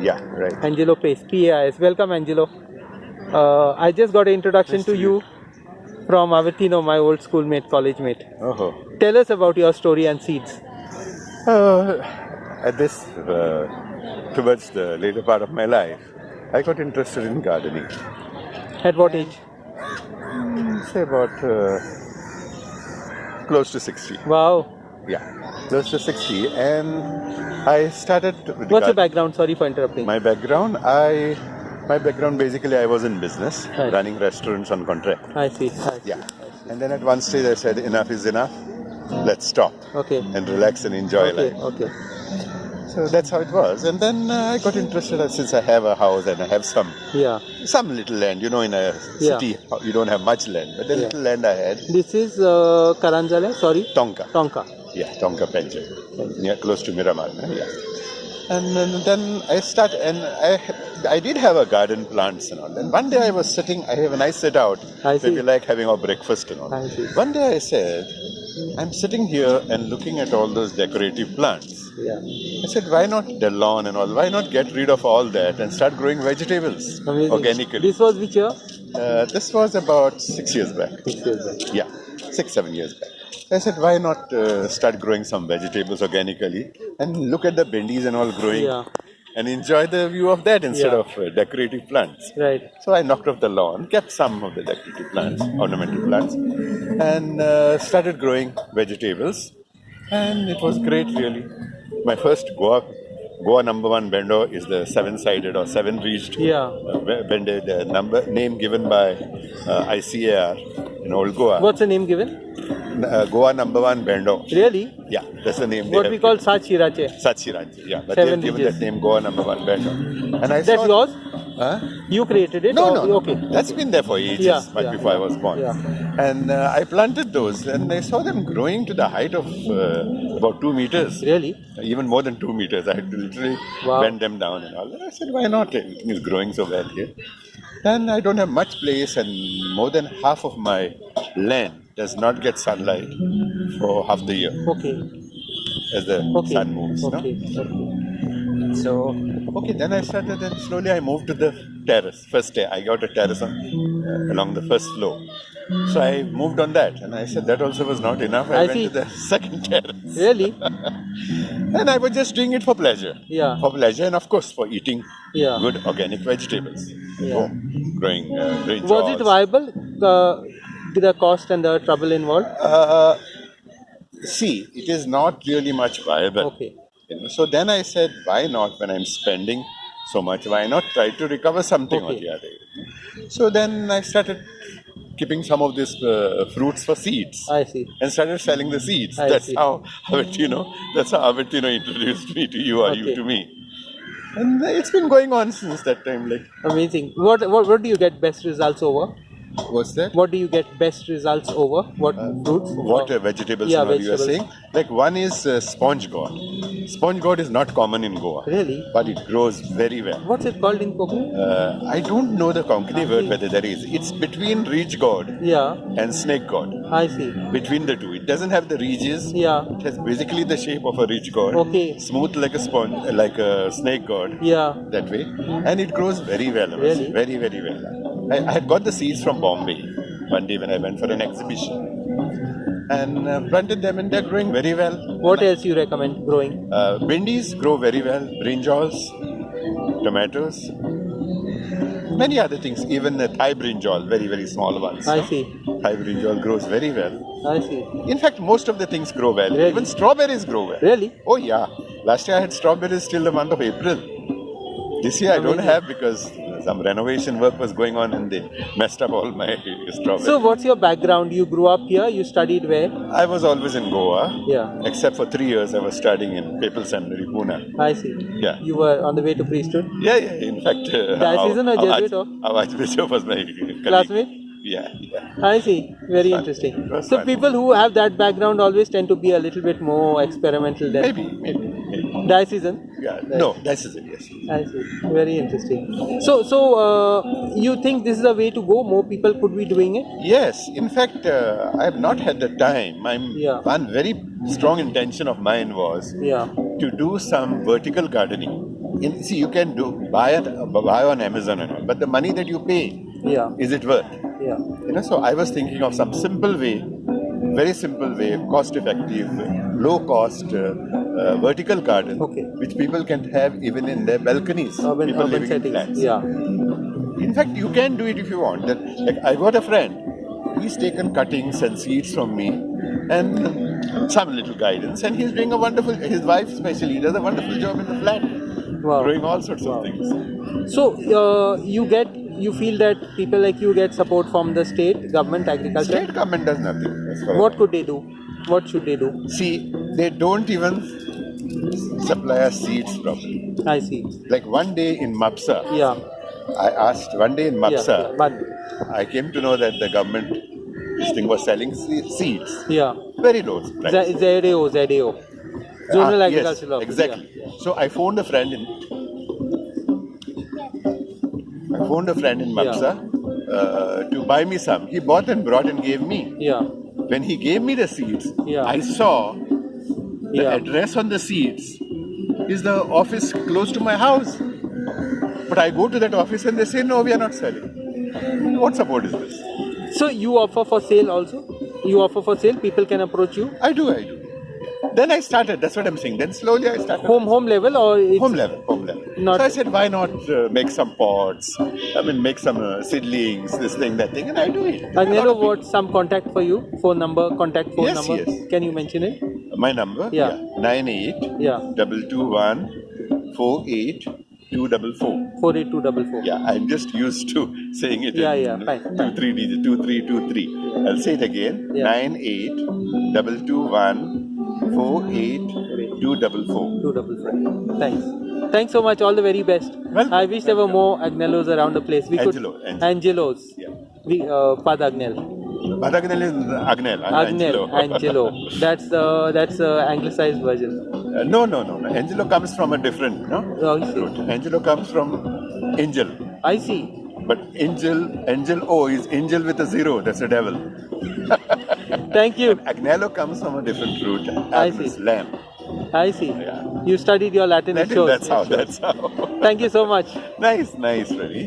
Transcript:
Yeah, right. Angelo Pace, PAIS. Welcome, Angelo. Uh, I just got an introduction Nice to to you from Avatino, my old schoolmate, college mate. Oh. Tell us about your story and seeds. Uh, at this, uh, towards the later part of my life, I got interested in gardening. At what age? Say about uh, close to 60. Wow. Yeah, close to 60. And I started. What's your background? Sorry for interrupting. My background, I. My background basically, I was in business, Right. running restaurants on contract. I see. I see. Yeah. And then at one stage I said, enough is enough. Let's stop Okay. and relax and enjoy Okay. life. Okay. So that's how it was. And then uh, I got interested uh, since I have a house and I have some Yeah. some little land. You know, in a Yeah. city you don't have much land, but the Yeah. little land I had, This is uh, Karanjala. Sorry. Tonka. Tonka. Yeah, Tonga Pension, near close to Miramar. Yeah. And, then then I start, and I I did have a garden, plants and all. And one day I was sitting. I have a nice sit out. I see. Maybe like having our breakfast and all. I see. One day I said, I'm sitting here and looking at all those decorative plants. Yeah. I said, why not the lawn and all? Why not get rid of all that and start growing vegetables Amazing. organically? This was which year? Uh, this was about six years back. Six years back. Yeah, six, seven years back. I said, why not uh, start growing some vegetables organically and look at the bendis and all growing Yeah. and enjoy the view of that instead Yeah. of uh, decorative plants. Right. So I knocked off the lawn, kept some of the decorative plants, ornamental plants, and uh, started growing vegetables. And it was great, really. My first Goa, Goa number one bendo is the seven-sided or seven-ridged Yeah. uh, be- bende, the number name given by uh, ICAR in Old Goa. What's the name given? Uh, Goa number one bendo. Really? Yeah, that's the name. What we call. Sachirache. Sachirachi. Yeah, but Seven they've given that name Goa number one bendo. And I That's saw- yours? Huh? You created it? No, or- no. Okay. That's been there for ages, Yeah, much yeah. before I was born. Yeah. And uh, I planted those, and I saw them growing to the height of uh, about two meters, Really? even more than two meters. I had to literally Wow. bend them down and all. And I said, why not? Everything is growing so well here. And I don't have much place, and more than half of my land does not get sunlight for half the year Okay. as the Okay. sun moves. no? Okay. okay. So, okay, then I started and slowly I moved to the terrace. First day, I got a terrace on, uh, along the first floor. So I moved on that and I said that also was not enough. I, I went see. to the second terrace. Really? And I was just doing it for pleasure. Yeah. For pleasure and of course for eating Yeah. good organic vegetables. Yeah. Home, growing uh, green Was it viable? Uh, the cost and the trouble involved? Uh, see, it is not really much viable. Okay. You know, so then I said, why not when I'm spending so much, why not try to recover something or Okay. the other? So then I started keeping some of these uh, fruits for seeds I see. and started selling the seeds. I that's see. how Avertino, that's how Avertino introduced me to you or you to me. And it's been going on since that time. Like, Amazing. What, what what do you get best results over? What's that? What do you get best results over? What fruits? What uh, vegetables Yeah, all you are saying? Like one is uh, sponge gourd. Sponge gourd is not common in Goa, Really? but it grows very well. What's it called in Konkani? Uh, I don't know the Konkani word whether there is. It's between ridge gourd Yeah, and snake gourd. I see. Between the two, it doesn't have the ridges. Yeah, It has basically the shape of a ridge gourd. Okay. Smooth like a sponge, uh, like a snake gourd. yeah. That way, and it grows very well. Really? Very, very well. I, I had got the seeds from Bombay one day when I went for an exhibition, and uh, planted them, and they're growing very well. What else you recommend growing? Uh, bindis grow very well, brinjals, tomatoes, many other things, even the Thai brinjal, very, very small ones. I no? see. Thai brinjal grows very well. I see. In fact, most of the things grow well. Really? Even strawberries grow well. Really? Oh, yeah. Last year I had strawberries till the month of April. This year I don't have because some renovation work was going on and they messed up all my strawberries. So, what's your background? You grew up here. You studied where? I was always in Goa. Yeah. Except for three years I was studying in Papal Seminary, Pune. I see. Yeah. You were on the way to priesthood. Yeah, yeah. In fact, uh, Diocesan or Jesuit our, or? our Archbishop was my colleague. Classmate? Yeah, yeah. I see. Very Fun. interesting. So, fun. people who have that background always tend to be a little bit more experimental than maybe, maybe. Diocesan. Yeah. No, that's it. Yes. I see. Very interesting. So, so uh, you think this is a way to go? More people could be doing it. Yes, in fact, uh, I have not had the time. I'm, Yeah. One very strong intention of mine was Yeah. to do some vertical gardening in, see, you can do buy it, buy on Amazon and all, but the money that you pay, Yeah. is it worth? Yeah. You know, so I was thinking of some simple way, very simple way, cost effective, low cost, uh, uh, vertical garden, Okay. which people can have even in their balconies. Urban, people urban living in flats. Yeah. In fact, you can do it if you want. That, like, I got a friend. He's taken cuttings and seeds from me, and some little guidance, and he's doing a wonderful. His wife, especially, does a wonderful job in the flat, Wow. growing all sorts of things. So uh, you get you feel that people like you get support from the state government agriculture. State government does nothing. as far as What could they do? What should they do? See, they don't even supply us seeds properly. I see. Like one day in Mapsa, Yeah. I asked, one day in Yeah. Mapsa, But I came to know that the government, this thing was selling seeds, yeah. very low price. Z- ZAO, ZAO. Zonal Ah, Agricultural yes, Office. exactly. Yeah. So I phoned a friend in. I phoned a friend in Mapsa uh, to buy me some. He bought and brought and gave me. Yeah. When he gave me the seeds, Yeah. I saw the Yeah. address on the seeds is the office close to my house. But I go to that office and they say, no, we are not selling. What support is this? So you offer for sale also? You offer for sale. People can approach you. I do, I do. Then I started, that's what I'm saying. Then slowly I started. Home home level or it's, home level, home level. Not- so I said, why not uh, make some pots? I mean, make some uh, seedlings, this thing, that thing, and I do it. Agnello, what some contact for you? Phone number, contact phone Yes, number. yes. Can you mention it? My number, Yeah. nine eight Yeah. double two one four eight two double four. Four eight two double four. Yeah, I'm just used to saying it. Yeah, yeah, fine, Two fine. three digit, two three two three. I'll say it again. Yeah. Nine eight double two one four eight two double four. Two double four. Thanks. Thanks so much. All the very best. Welcome, I wish there were more Agnellos around the place. We Angelo, could Angelo. Angelos. Yeah. We uh, Pad Agnel. Badagnel is Agnel. Agnel. Angelo. That's the that's the anglicized version. Uh, no, no, no, no. Angelo comes from a different, no? Oh, I see. root. Angelo comes from angel. I see. But angel, angel O is angel with a zero. That's a devil. Thank you. Agnello comes from a different root. I see. lamb. I see. Yeah. You studied your Latin. Latin, that's how. That's how. Thank you so much. nice, nice, Ravi.